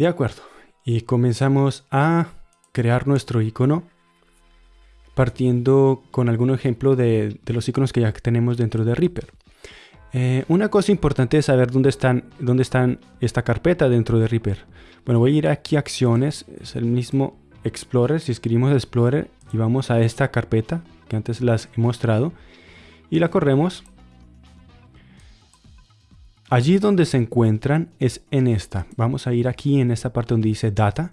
De acuerdo. Y comenzamos a crear nuestro icono partiendo con algún ejemplo de, los iconos que ya tenemos dentro de Reaper. Eh, una cosa importante es saber dónde están, dónde están esta carpeta dentro de Reaper. Bueno, voy a ir aquí a acciones, es el mismo Explorer, si escribimos Explorer y vamos a esta carpeta que antes las he mostrado y la corremos. Allí donde se encuentran es en esta. Vamos a ir aquí en esta parte donde dice Data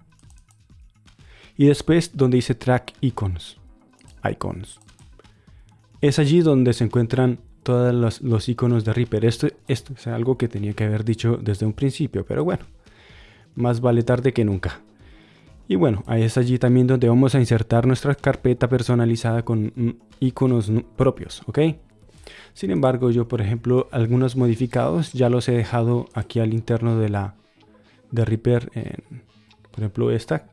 y después donde dice Track Icons. Icons. Es allí donde se encuentran todos los, iconos de Reaper. Esto, esto es algo que tenía que haber dicho desde un principio, pero bueno, más vale tarde que nunca. Y bueno, es allí también donde vamos a insertar nuestra carpeta personalizada con mm, iconos propios, ¿ok? Sin embargo, yo por ejemplo, algunos modificados ya los he dejado aquí al interno de la de Reaper. por ejemplo, esta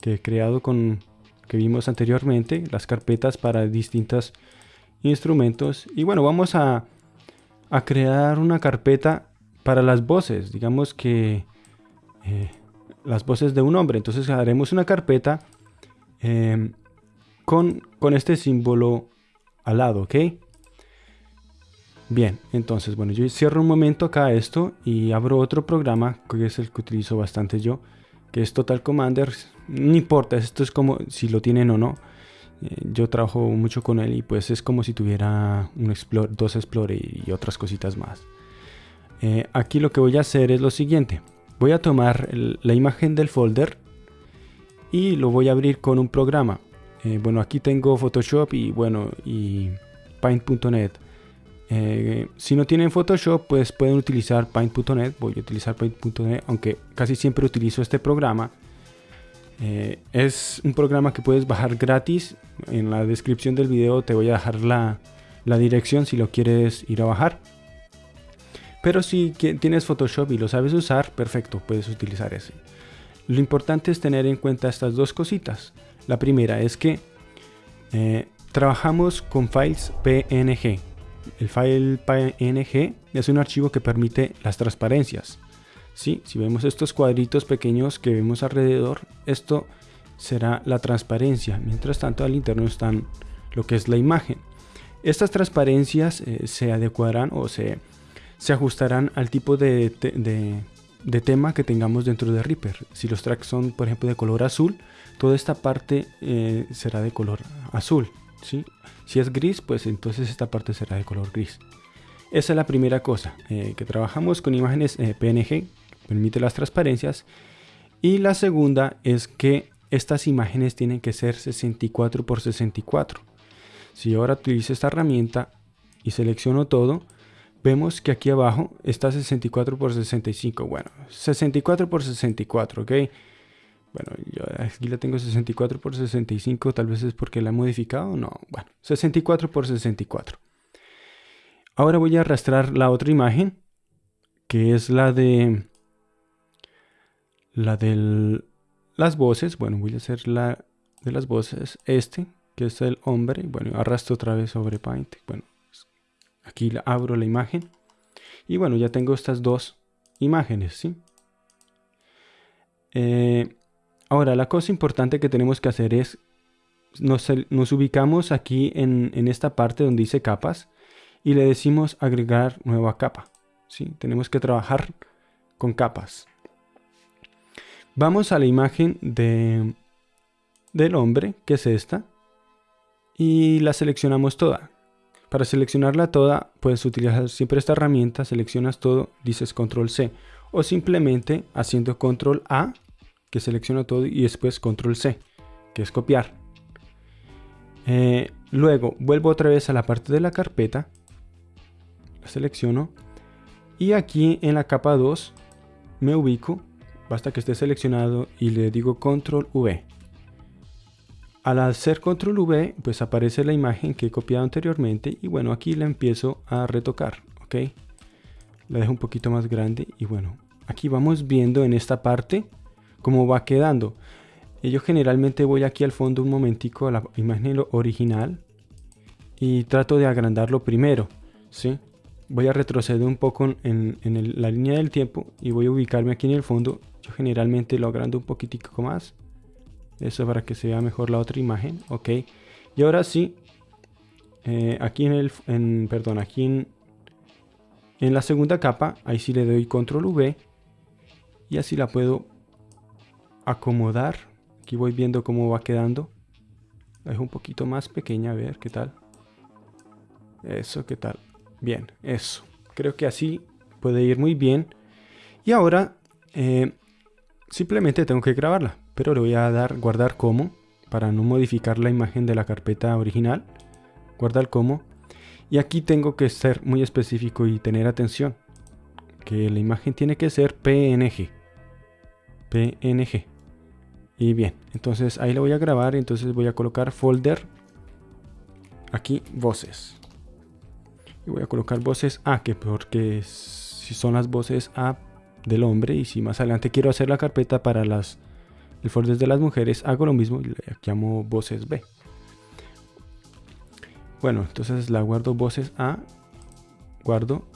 que he creado con que vimos anteriormente, las carpetas para distintos instrumentos. Y bueno, vamos a, a crear una carpeta para las voces. Digamos que eh, las voces de un hombre. Entonces haremos una carpeta em, con, con este símbolo al lado, ¿ok? Bien, entonces, bueno, yo cierro un momento acá esto y abro otro programa que es el que utilizo bastante yo, que es Total Commander. No importa, esto es como si lo tienen o no. Eh, yo trabajo mucho con él y pues es como si tuviera un Explore, dos Explorer y otras cositas más. Eh, aquí lo que voy a hacer es lo siguiente voy a tomar la imagen del folder y lo voy a abrir con un programa. Eh, bueno, aquí tengo Photoshop y bueno, y Paint.net. Eh, si no tienen Photoshop, pues pueden utilizar Paint.net. Voy a utilizar Paint.net, aunque casi siempre utilizo este programa. Eh, es un programa que puedes bajar gratis. En la descripción del video te voy a dejar la, dirección si lo quieres ir a bajar. Pero si tienes Photoshop y lo sabes usar, perfecto, puedes utilizar ese. Lo importante es tener en cuenta estas dos cositas. La primera es que eh, trabajamos con files PNG. El file PNG es un archivo que permite las transparencias. ¿Sí? Si vemos estos cuadritos pequeños que vemos alrededor, esto será la transparencia. Mientras tanto, al interno están lo que es la imagen. Estas transparencias eh, se adecuarán o se se ajustarán al tipo de, tema que tengamos dentro de Reaper. Si los tracks son, por ejemplo, de color azul, toda esta parte eh, será de color azul. Si es gris, pues entonces esta parte será de color gris. Esa es la primera cosa, eh, que trabajamos con imágenes eh, PNG, permite las transparencias. Y la segunda es que estas imágenes tienen que ser 64 por 64. Si ahora utilizo esta herramienta y selecciono todo, vemos que aquí abajo está 64 por 65. Bueno, 64 por 64, ¿ok? Bueno, yo aquí la tengo 64 por 65, tal vez es porque la he modificado. No, bueno, 64 por 64. Ahora voy a arrastrar la otra imagen, que es la de la de las voces. Bueno, voy a hacer la de las voces, este, que es el hombre. Bueno, arrastro otra vez sobre Paint. Bueno, Aquí abro la imagen. Y bueno, ya tengo estas dos imágenes, ¿sí? Eh, ahora, la cosa importante que tenemos que hacer es, nos, ubicamos aquí en, en, esta parte donde dice capas y le decimos agregar nueva capa, ¿sí? Tenemos que trabajar con capas. Vamos a la imagen de, del hombre, que es esta, y la seleccionamos toda. Para seleccionarla toda, puedes utilizar siempre esta herramienta, seleccionas todo, dices control C o simplemente haciendo control A, que selecciona todo y después control C, que es copiar. Eh, luego vuelvo otra vez a la parte de la carpeta, la selecciono y aquí en la capa 2 me ubico, basta que esté seleccionado y le digo control V. Al hacer control V, pues aparece la imagen que he copiado anteriormente y bueno, aquí la empiezo a retocar, ¿ok? La dejo un poquito más grande y bueno, aquí vamos viendo en esta parte cómo va quedando. Yo generalmente voy aquí al fondo un momentico a la imagen original y trato de agrandarlo primero, ¿sí? voy a retroceder un poco en, la línea del tiempo y voy a ubicarme aquí en el fondo. Yo generalmente lo agrando un poquitico más. Eso para que se vea mejor la otra imagen. Ok. Y ahora sí, eh, aquí en el, perdón, aquí en la segunda capa, ahí sí le doy control V y así la puedo acomodar. Aquí voy viendo cómo va quedando. La dejo un poquito más pequeña, a ver qué tal. Eso, qué tal. Bien, eso. Creo que así puede ir muy bien. Y ahora eh, simplemente tengo que grabarla. Pero le voy a dar guardar como para no modificar la imagen de la carpeta original. Guardar como. Y aquí tengo que ser muy específico y tener atención. Que la imagen tiene que ser PNG. PNG. Y bien, entonces ahí lo voy a grabar. Entonces voy a colocar folder. Aquí voces y voy a colocar voces A, que porque si son las voces A del hombre y si más adelante quiero hacer la carpeta para las el folder de las mujeres, hago lo mismo y le llamo voces B. Bueno, entonces la guardo voces A, guardo,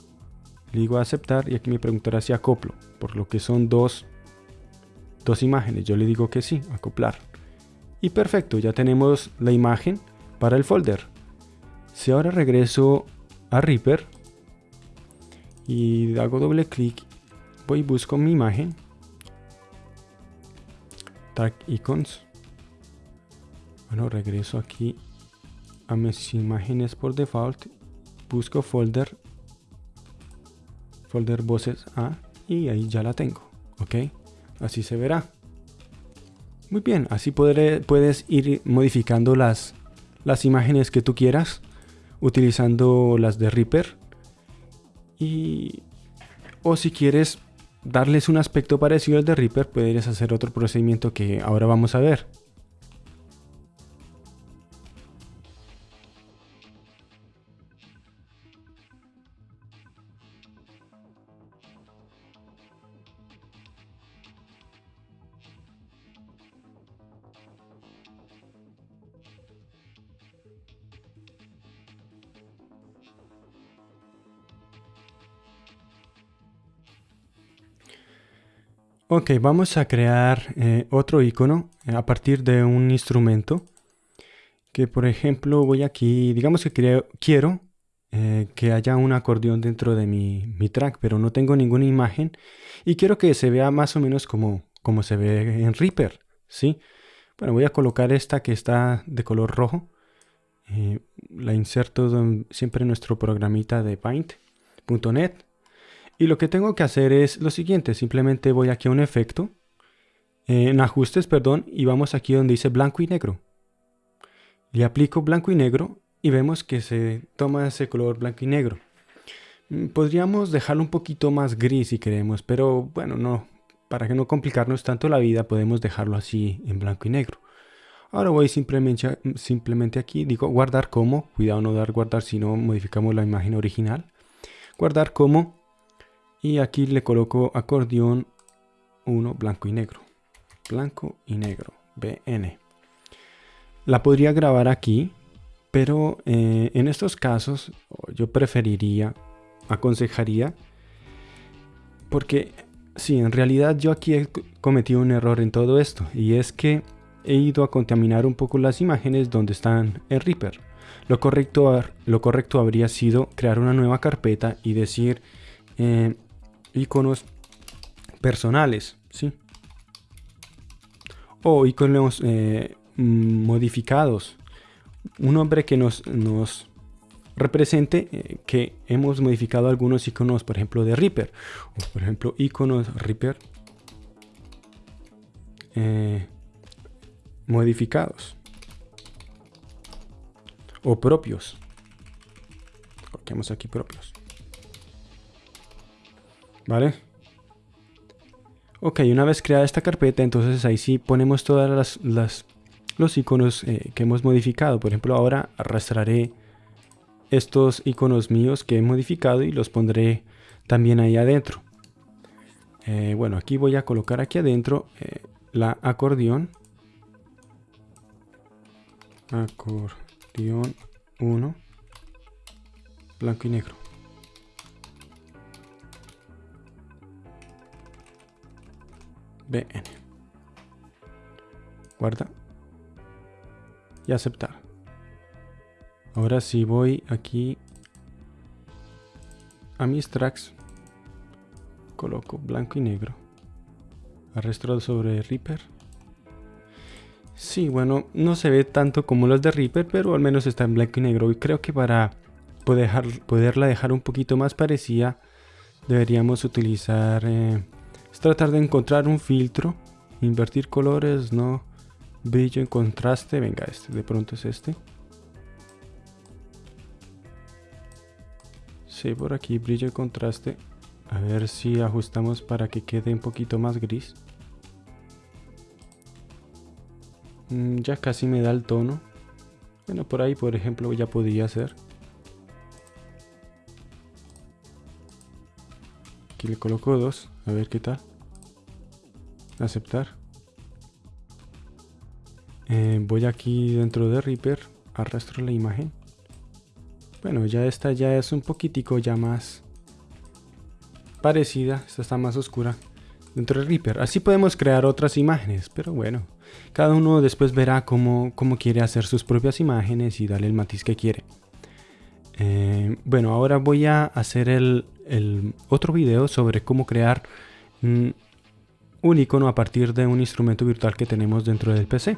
le digo a aceptar y aquí me preguntará si acoplo, por lo que son dos, dos imágenes. Yo le digo que sí, acoplar. Y perfecto, ya tenemos la imagen para el folder. Si ahora regreso a Reaper y hago doble clic, voy y busco mi imagen, tag icons. Bueno, regreso aquí a mis imágenes por default, busco folder, folder voces A y ahí ya la tengo, ok, así se verá. Muy bien, así podré, puedes ir modificando las, las imágenes que tú quieras utilizando las de Reaper. Y, o si quieres darles un aspecto parecido al de Reaper, puedes hacer otro procedimiento que ahora vamos a ver. Ok, vamos a crear eh, otro icono eh, a partir de un instrumento. Que por ejemplo voy aquí, digamos que quiero eh, que haya un acordeón dentro de mi, track, pero no tengo ninguna imagen. Y quiero que se vea más o menos como, como se ve en Reaper. ¿sí? Bueno, voy a colocar esta que está de color rojo. la inserto siempre en nuestro programita de Paint.net. Y lo que tengo que hacer es lo siguiente, simplemente voy aquí a un efecto, en ajustes, perdón, y vamos aquí donde dice blanco y negro. Le aplico blanco y negro y vemos que se toma ese color blanco y negro. Mm, podríamos dejarlo un poquito más gris si queremos, pero bueno, no, para que no complicarnos tanto la vida podemos dejarlo así en blanco y negro. Ahora voy simplemente, simplemente aquí, digo guardar como, cuidado no dar guardar si no modificamos la imagen original. Guardar como y aquí le coloco acordeón 1 blanco y negro. Blanco y negro. BN. La podría grabar aquí, pero eh, en estos casos yo preferiría, aconsejaría, porque sí, en realidad yo aquí he cometido un error en todo esto, y es que he ido a contaminar un poco las imágenes donde están en Reaper. Lo correcto, lo correcto habría sido crear una nueva carpeta y decir eh, iconos personales, ¿sí? O iconos eh, modificados. Un nombre que nos, nos represente eh, que hemos modificado algunos iconos, por ejemplo, de Reaper. O, por ejemplo, iconos Reaper eh, modificados. O propios. Coloquemos aquí propios. ¿Vale? Ok, una vez creada esta carpeta, entonces ahí sí ponemos todas las, los iconos eh, que hemos modificado. Por ejemplo, ahora arrastraré estos iconos míos que he modificado y los pondré también ahí adentro. Eh, bueno, aquí voy a colocar aquí adentro eh, la acordeón. Acordeón 1. Blanco y negro. BN. Guarda. Y aceptar. Ahora si voy aquí a mis tracks, coloco blanco y negro. Arrastro sobre Reaper. Sí, bueno, no se ve tanto como los de Reaper, pero al menos está en blanco y negro. Y creo que para poder poderla dejar un poquito más parecida, deberíamos utilizar... Eh, es tratar de encontrar un filtro. Invertir colores, no. Brillo en contraste. Venga, este de pronto es este. Sí, por aquí brillo y contraste. A ver si ajustamos para que quede un poquito más gris. Mm, ya casi me da el tono. Bueno, por ahí, por ejemplo, ya podría ser. Aquí le coloco dos, a ver qué tal. Aceptar. Eh, voy aquí dentro de Reaper, arrastro la imagen. Bueno, ya esta ya es un poquitico ya más parecida. Esta está más oscura dentro de Reaper. Así podemos crear otras imágenes, pero bueno. Cada uno después verá cómo, cómo quiere hacer sus propias imágenes y darle el matiz que quiere. Eh, bueno, ahora voy a hacer el, el, otro video sobre cómo crear un icono a partir de un instrumento virtual que tenemos dentro del PC.